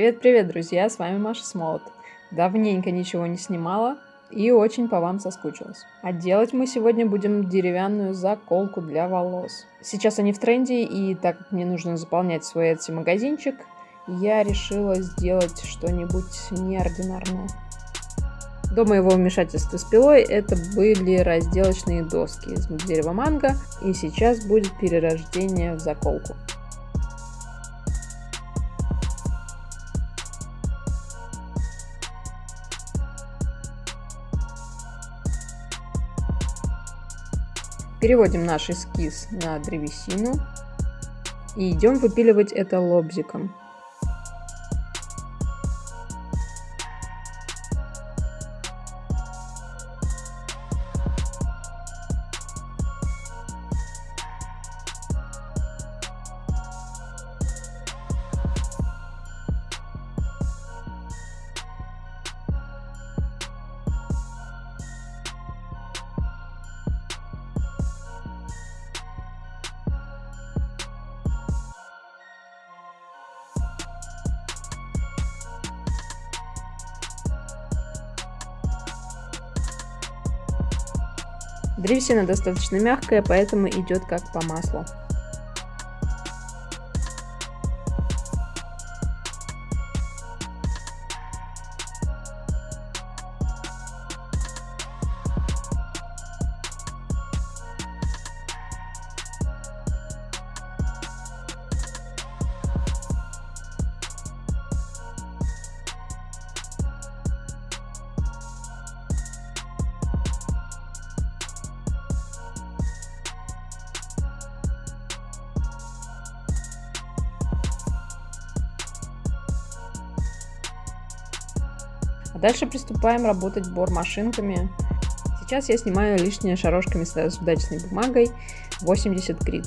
Привет-привет, друзья, с вами Маша Смолот. Давненько ничего не снимала и очень по вам соскучилась. А делать мы сегодня будем деревянную заколку для волос. Сейчас они в тренде, и так как мне нужно заполнять свой Etsy магазинчик, я решила сделать что-нибудь неординарное. До моего вмешательства с пилой это были разделочные доски из дерева манго, и сейчас будет перерождение в заколку. Переводим наш эскиз на древесину и идем выпиливать это лобзиком. Древесина достаточно мягкая, поэтому идет как по маслу. А дальше приступаем работать бор-машинками. Сейчас я снимаю лишние шарошками с удачной бумагой 80 грит.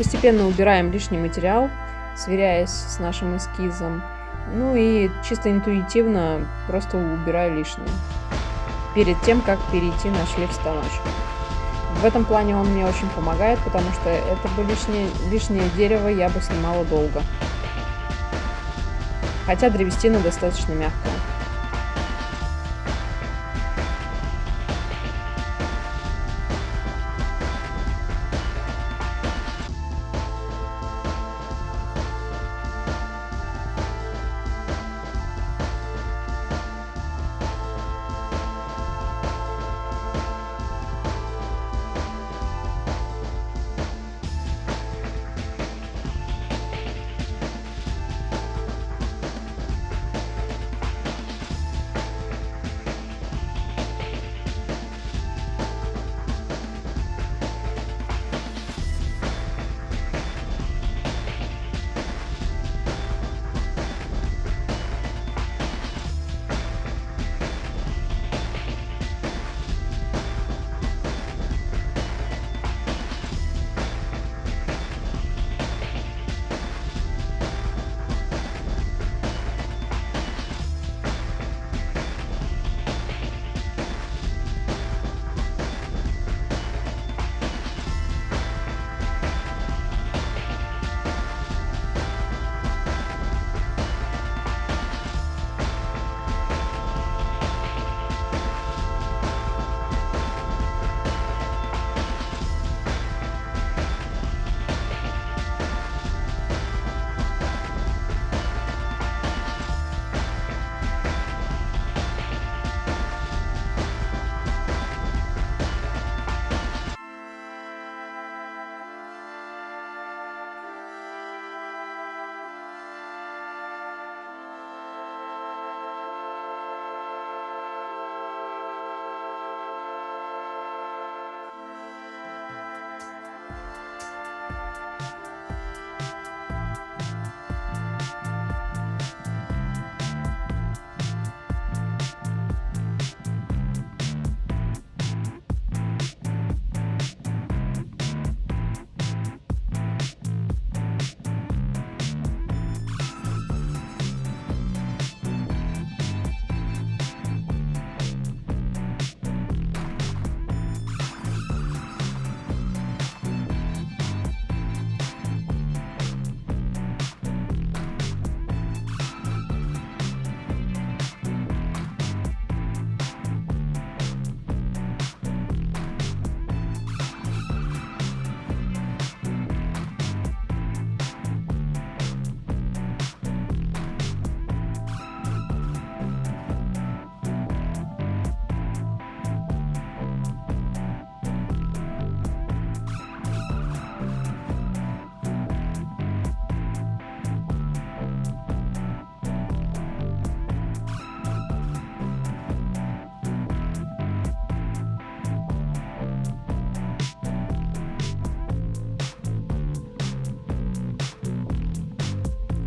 Постепенно убираем лишний материал, сверяясь с нашим эскизом. Ну и чисто интуитивно просто убираю лишнее. Перед тем, как перейти на шлейф-станочек. В этом плане он мне очень помогает, потому что это бы лишнее, лишнее дерево я бы снимала долго. Хотя древесина достаточно мягкая.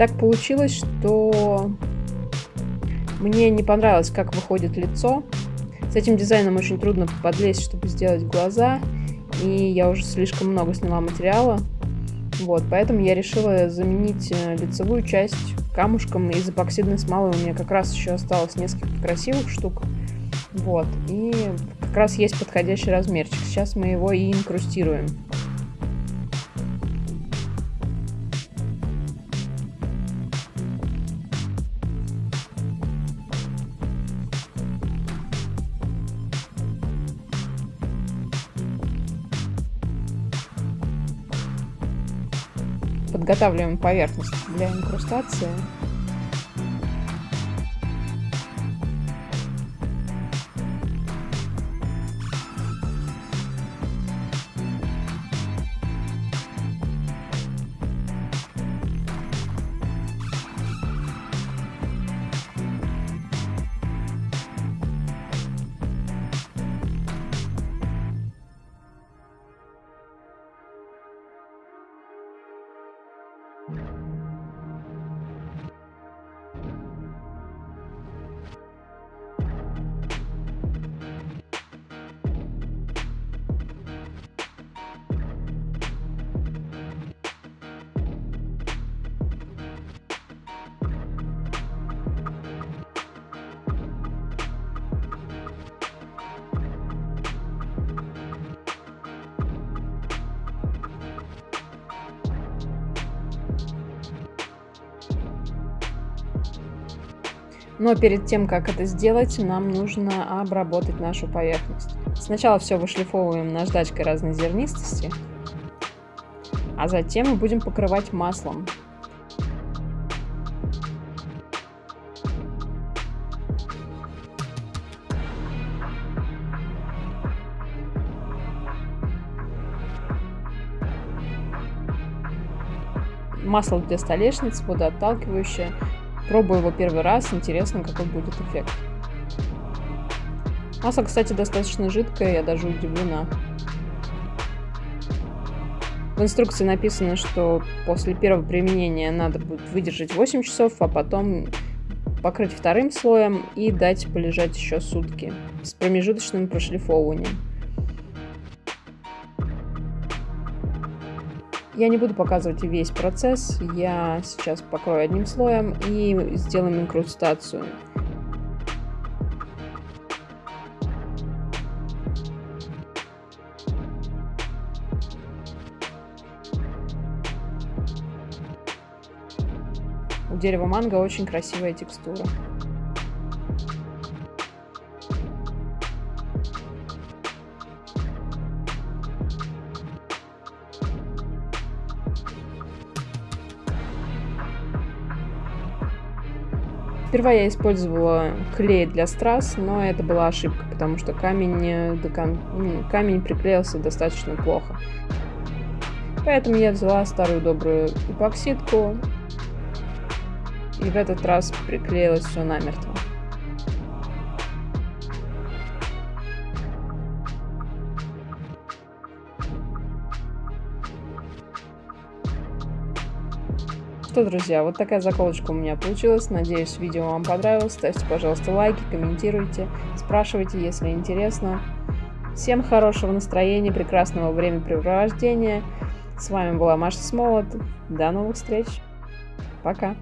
Так получилось, что мне не понравилось, как выходит лицо. С этим дизайном очень трудно подлезть, чтобы сделать глаза. И я уже слишком много сняла материала. Вот, поэтому я решила заменить э, лицевую часть камушком из эпоксидной смолы. У меня как раз еще осталось несколько красивых штук. Вот, и как раз есть подходящий размерчик. Сейчас мы его и инкрустируем. Подготавливаем поверхность для инкрустации. Но перед тем, как это сделать, нам нужно обработать нашу поверхность. Сначала все вышлифовываем наждачкой разной зернистости, а затем мы будем покрывать маслом. Масло для столешниц, водоотталкивающее. Пробую его первый раз, интересно, какой будет эффект. Масло, кстати, достаточно жидкое, я даже удивлена. В инструкции написано, что после первого применения надо будет выдержать 8 часов, а потом покрыть вторым слоем и дать полежать еще сутки с промежуточным прошлифовыванием. Я не буду показывать весь процесс, я сейчас покрою одним слоем и сделаем инкрустацию. У дерева манго очень красивая текстура. Сперва я использовала клей для страз, но это была ошибка, потому что камень, э, ну, камень приклеился достаточно плохо. Поэтому я взяла старую добрую эпоксидку и в этот раз приклеилось все намертво. Что, друзья, вот такая заколочка у меня получилась. Надеюсь, видео вам понравилось. Ставьте, пожалуйста, лайки, комментируйте, спрашивайте, если интересно. Всем хорошего настроения, прекрасного времяпрепровождения. С вами была Маша Смолот. До новых встреч. Пока.